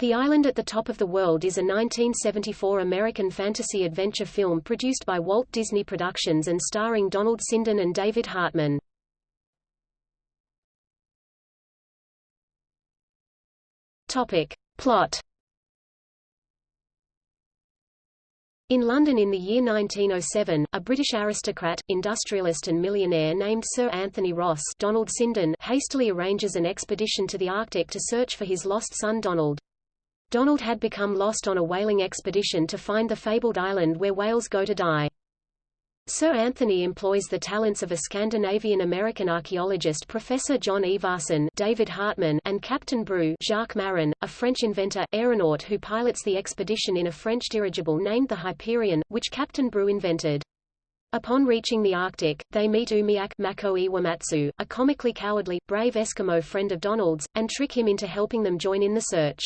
The Island at the Top of the World is a 1974 American fantasy adventure film produced by Walt Disney Productions and starring Donald Sinden and David Hartman. Topic. Plot In London in the year 1907, a British aristocrat, industrialist and millionaire named Sir Anthony Ross Donald Sinden hastily arranges an expedition to the Arctic to search for his lost son Donald. Donald had become lost on a whaling expedition to find the fabled island where whales go to die. Sir Anthony employs the talents of a Scandinavian-American archaeologist Professor John Ivarson David Hartman and Captain Brieux Jacques Marin, a French inventor, aeronaut who pilots the expedition in a French dirigible named the Hyperion, which Captain Brieux invented. Upon reaching the Arctic, they meet Umiak Mako Iwamatsu, a comically cowardly, brave Eskimo friend of Donald's, and trick him into helping them join in the search.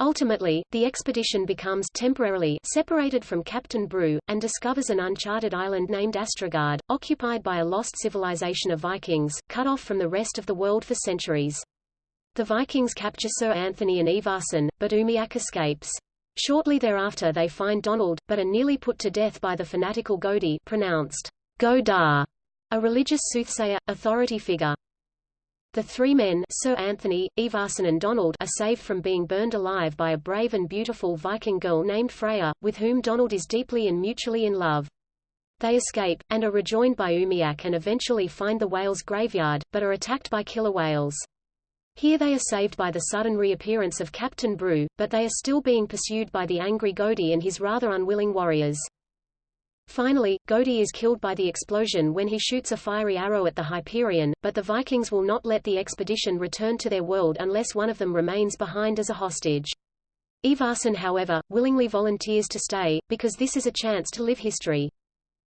Ultimately, the expedition becomes temporarily separated from Captain Brieux, and discovers an uncharted island named Astragard, occupied by a lost civilization of Vikings, cut off from the rest of the world for centuries. The Vikings capture Sir Anthony and Ivarson, but Umiak escapes. Shortly thereafter they find Donald, but are nearly put to death by the fanatical Godi pronounced Godar, a religious soothsayer, authority figure. The three men Sir Anthony, Ivarson and Donald are saved from being burned alive by a brave and beautiful Viking girl named Freya, with whom Donald is deeply and mutually in love. They escape, and are rejoined by Umiak and eventually find the whale's graveyard, but are attacked by killer whales. Here they are saved by the sudden reappearance of Captain Brieux, but they are still being pursued by the angry Godi and his rather unwilling warriors. Finally, Godi is killed by the explosion when he shoots a fiery arrow at the Hyperion, but the Vikings will not let the expedition return to their world unless one of them remains behind as a hostage. Ivarson however, willingly volunteers to stay, because this is a chance to live history.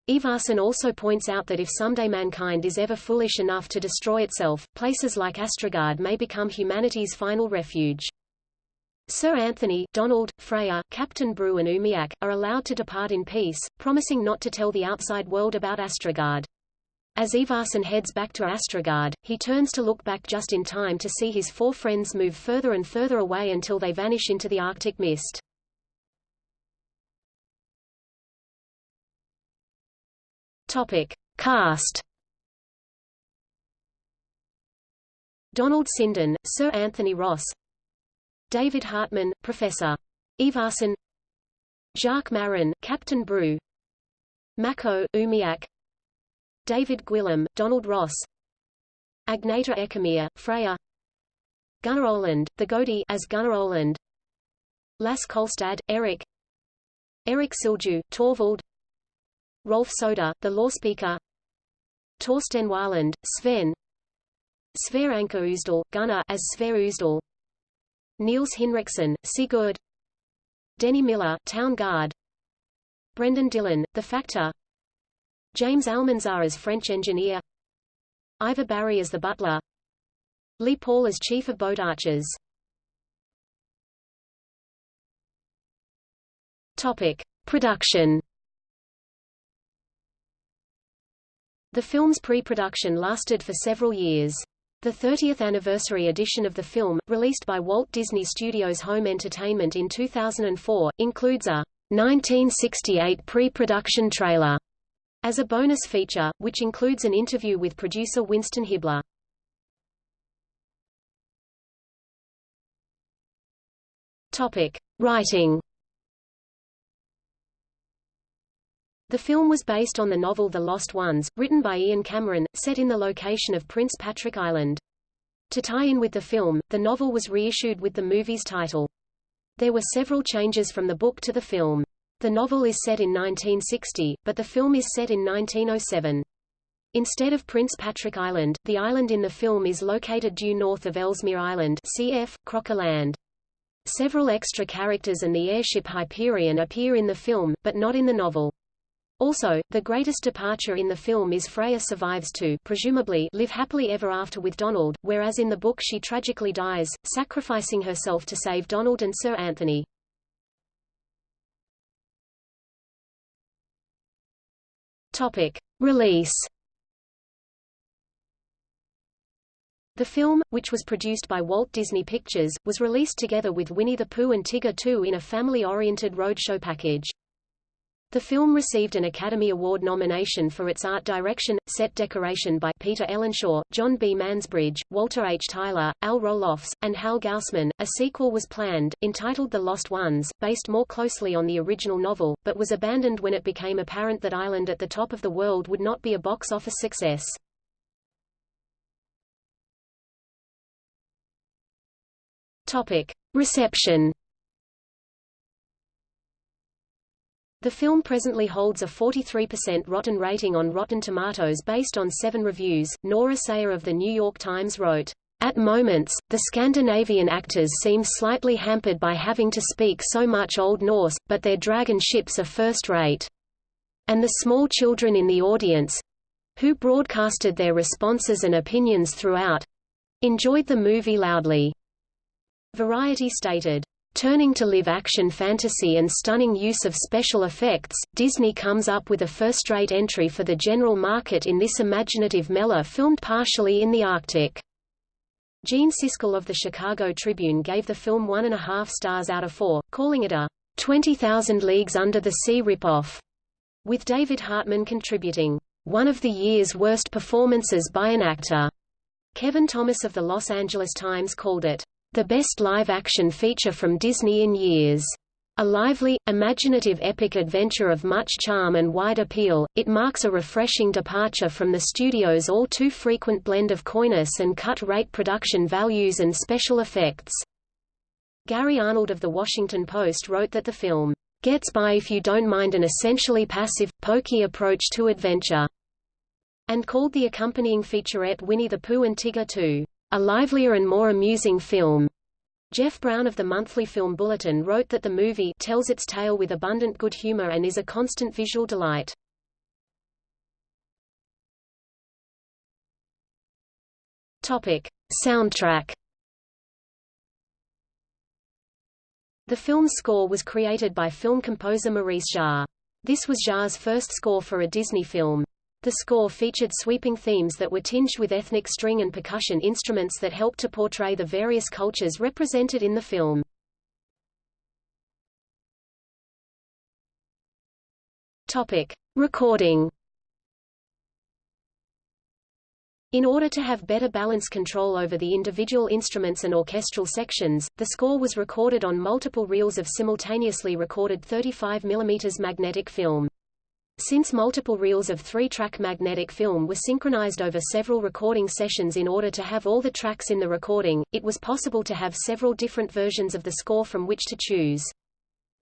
Ivarson also points out that if someday mankind is ever foolish enough to destroy itself, places like Astragard may become humanity's final refuge. Sir Anthony, Donald, Freya, Captain Brieux and Umiak, are allowed to depart in peace, promising not to tell the outside world about Astragard. As Ivarson heads back to Astragard, he turns to look back just in time to see his four friends move further and further away until they vanish into the Arctic mist. Topic. Cast Donald Sinden, Sir Anthony Ross David Hartman, Professor. Ivarson Jacques Marin, Captain Brieux Mako, Umiak. David Gwilym, Donald Ross. Agneta Eckemyr, Freya. Gunnar Öhlund, the Godi as Gunnar Öhlund. Lasse Kolstad, Eric. Eric Silju, Torvald. Rolf Søder, the law speaker. Torsten Wahlund, Sven. Sverre Anker Ousdal, Gunnar as Sverre Ousdal Niels Henriksen, Sigurd. Denny Miller, Town Guard. Brendan Dillon, The Factor. James Almanzar as French engineer. Ivor Barry as the butler. Lee Paul as chief of boat archers. Topic. Production. The film's pre-production lasted for several years. The 30th anniversary edition of the film, released by Walt Disney Studios Home Entertainment in 2004, includes a 1968 pre-production trailer as a bonus feature, which includes an interview with producer Winston Hibler. Topic: Writing The film was based on the novel The Lost Ones, written by Ian Cameron, set in the location of Prince Patrick Island. To tie in with the film, the novel was reissued with the movie's title. There were several changes from the book to the film. The novel is set in 1960, but the film is set in 1907. Instead of Prince Patrick Island, the island in the film is located due north of Ellesmere Island cf. Crocker Land. Several extra characters and the airship Hyperion appear in the film, but not in the novel. Also, the greatest departure in the film is Freya survives to presumably live happily ever after with Donald, whereas in the book she tragically dies, sacrificing herself to save Donald and Sir Anthony. Topic. Release The film, which was produced by Walt Disney Pictures, was released together with Winnie the Pooh and Tigger 2 in a family-oriented roadshow package. The film received an Academy Award nomination for its art direction, set decoration by Peter Ellenshaw, John B. Mansbridge, Walter H. Tyler, Al Roelofs, and Hal Gausman. A sequel was planned, entitled The Lost Ones, based more closely on the original novel, but was abandoned when it became apparent that Island at the Top of the World would not be a box office success. Topic: Reception The film presently holds a 43% rotten rating on Rotten Tomatoes based on seven reviews. Nora Sayre of The New York Times wrote, At moments, the Scandinavian actors seem slightly hampered by having to speak so much Old Norse, but their dragon ships are first-rate. And the small children in the audience—who broadcasted their responses and opinions throughout—enjoyed the movie loudly. Variety stated, Turning to live-action fantasy and stunning use of special effects, Disney comes up with a first-rate entry for the general market in this imaginative meller filmed partially in the Arctic. Gene Siskel of the Chicago Tribune gave the film one and a half stars out of four, calling it a 20,000 Leagues Under the Sea ripoff, with David Hartman contributing, one of the year's worst performances by an actor. Kevin Thomas of the Los Angeles Times called it the best live-action feature from Disney in years. A lively, imaginative epic adventure of much charm and wide appeal, it marks a refreshing departure from the studio's all too frequent blend of coyness and cut-rate production values and special effects. Gary Arnold of The Washington Post wrote that the film, "...gets by if you don't mind an essentially passive, pokey approach to adventure," and called the accompanying featurette Winnie the Pooh and Tigger 2 a livelier and more amusing film. Jeff Brown of the Monthly Film Bulletin wrote that the movie tells its tale with abundant good humor and is a constant visual delight. Topic: Soundtrack. The film's score was created by film composer Maurice Jarre. This was Jarre's first score for a Disney film. The score featured sweeping themes that were tinged with ethnic string and percussion instruments that helped to portray the various cultures represented in the film. Topic: Recording. In order to have better balance control over the individual instruments and orchestral sections, the score was recorded on multiple reels of simultaneously recorded 35 mm magnetic film. Since multiple reels of three-track magnetic film were synchronized over several recording sessions in order to have all the tracks in the recording, it was possible to have several different versions of the score from which to choose.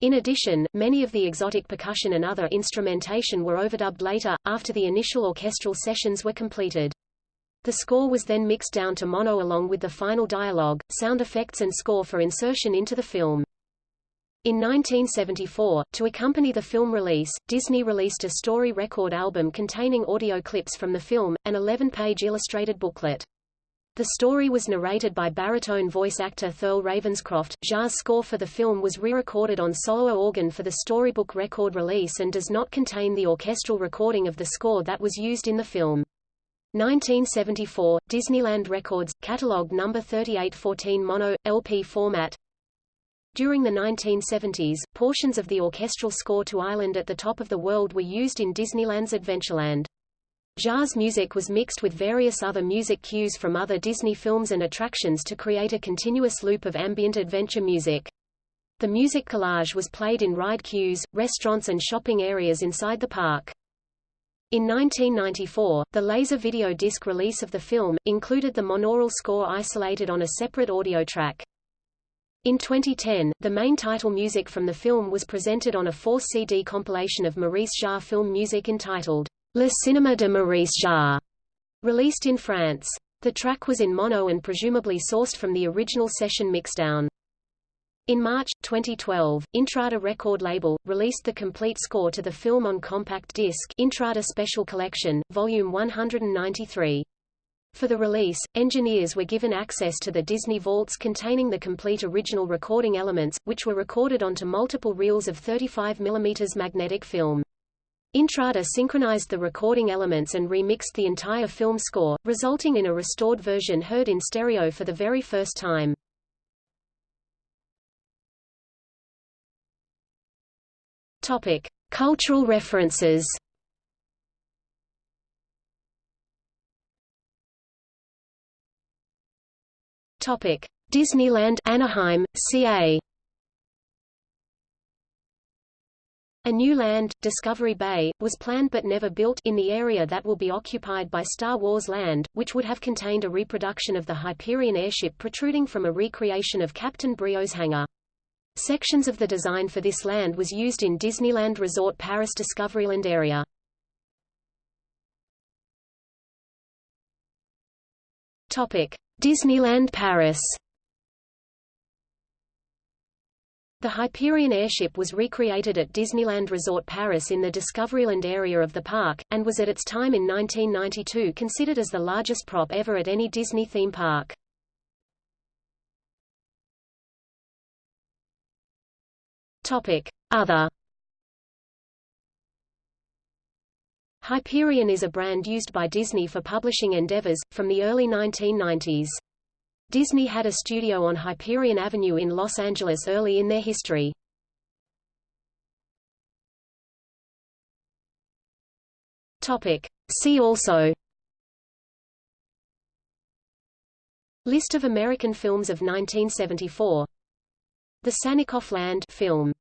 In addition, many of the exotic percussion and other instrumentation were overdubbed later, after the initial orchestral sessions were completed. The score was then mixed down to mono along with the final dialogue, sound effects and score for insertion into the film. In 1974, to accompany the film release, Disney released a story record album containing audio clips from the film, an 11-page illustrated booklet. The story was narrated by baritone voice actor Thurl Ravenscroft. Jarre's score for the film was re-recorded on solo organ for the storybook record release and does not contain the orchestral recording of the score that was used in the film. 1974, Disneyland Records, catalog number 3814 mono, LP format during the 1970s, portions of the orchestral score to Island at the Top of the World were used in Disneyland's Adventureland. Jarre's music was mixed with various other music cues from other Disney films and attractions to create a continuous loop of ambient adventure music. The music collage was played in ride queues, restaurants and shopping areas inside the park. In 1994, the laser video disc release of the film, included the monaural score isolated on a separate audio track. In 2010, the main title music from the film was presented on a 4-CD compilation of Maurice Jarre film music entitled Le Cinéma de Maurice Jarre, released in France. The track was in mono and presumably sourced from the original session mixdown. In March, 2012, Intrada record label, released the complete score to the film on compact disc Intrada Special Collection, Volume 193. For the release, engineers were given access to the Disney vaults containing the complete original recording elements, which were recorded onto multiple reels of 35 mm magnetic film. Intrada synchronized the recording elements and remixed the entire film score, resulting in a restored version heard in stereo for the very first time. Topic: Cultural references. Topic: Disneyland Anaheim, CA. A new land, Discovery Bay, was planned but never built in the area that will be occupied by Star Wars Land, which would have contained a reproduction of the Hyperion airship protruding from a recreation of Captain Brieux's hangar. Sections of the design for this land was used in Disneyland Resort Paris Discoveryland area. Disneyland Paris. The Hyperion airship was recreated at Disneyland Resort Paris in the Discoveryland area of the park, and was at its time in 1992 considered as the largest prop ever at any Disney theme park. Topic: Other Hyperion is a brand used by Disney for publishing endeavors, from the early 1990s. Disney had a studio on Hyperion Avenue in Los Angeles early in their history. Topic. See also List of American films of 1974 the Sannikov Land film